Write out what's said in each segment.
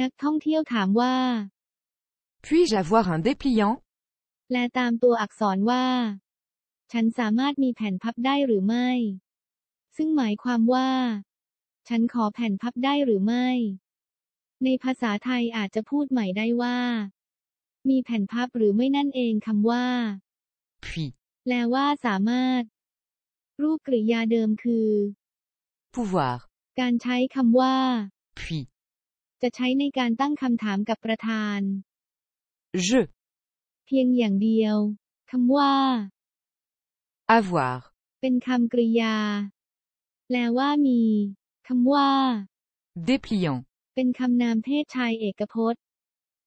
นักท่องเที่ยวถามว่า Puis-je avoir un dépliant แปลตามตัวอักษรว่า ฉันสามารถมีแผ่นพับได้หรือไม่ ซึ่งหมายความว่า ฉันขอแผ่นพับได้หรือไม่ ในภาษาไทยอาจจะพูดใหม่ได้ว่า มีแผ่นพับหรือไม่นั่นเองคำว่า Puis. แปลว่าสามารถ รูปกริยาเดิมคือ Pouvoir. การใช้คำว่า Puis. จะใช้ในการตั้งคำถามกับประธาน Je. เพียงอย่างเดียว คำว่า Avoir. เป็นคำกริยา แปลว่ามี คำว่า Dépliant. เป็นคำนามเพศชายเอกพจน์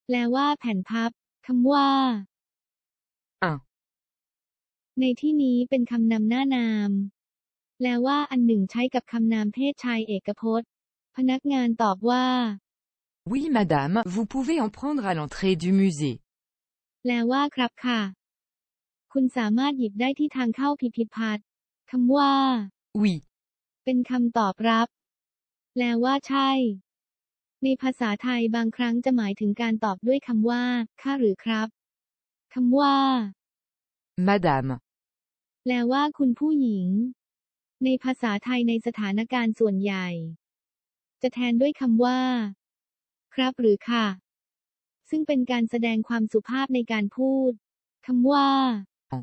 แปลว่าแผ่นพับ คำว่า Un. ในที่นี้เป็นคำนำหน้านาม แปลว่าอันหนึ่งใช้กับคำนามเพศชายเอกพจน์ พนักงานตอบว่า Oui madame, vous pouvez en prendre à l'entrée du musée. แปลว่าครับค่ะ คุณสามารถหยิบได้ที่ทางเข้าพิพิธภัณฑ์คำว่า Oui. เป็นคำตอบรับ แปลว่าใช่ ในภาษาไทยบางครั้งจะหมายถึงการตอบด้วยคำว่า ค่ะหรือครับ คำว่า Madame. แปลว่าคุณผู้หญิง ในภาษาไทยในสถานการณ์ส่วนใหญ่ จะแทนด้วยคำว่า ครับหรือค่ะ ซึ่งเป็นการแสดงความสุภาพในการพูดคำว่าอ๋อ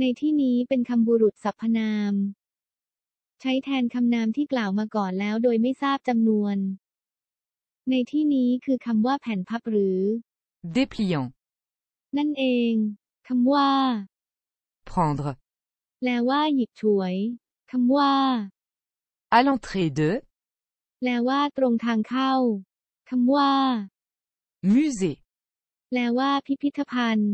ในที่นี้เป็นคำบุรุษสรรพนาม ใช้แทนคำนามที่กล่าวมาก่อนแล้วโดยไม่ทราบจำนวน ในที่นี้คือคำว่าแผ่นพับหรือ Dépliant. นั่นเองคำว่า Prendre. แปลว่าหยิบฉวยคำว่า À l'entrée de. แปลว่า ตรงทางเข้าคำว่า Musée. แปลว่า พิพิธภัณฑ์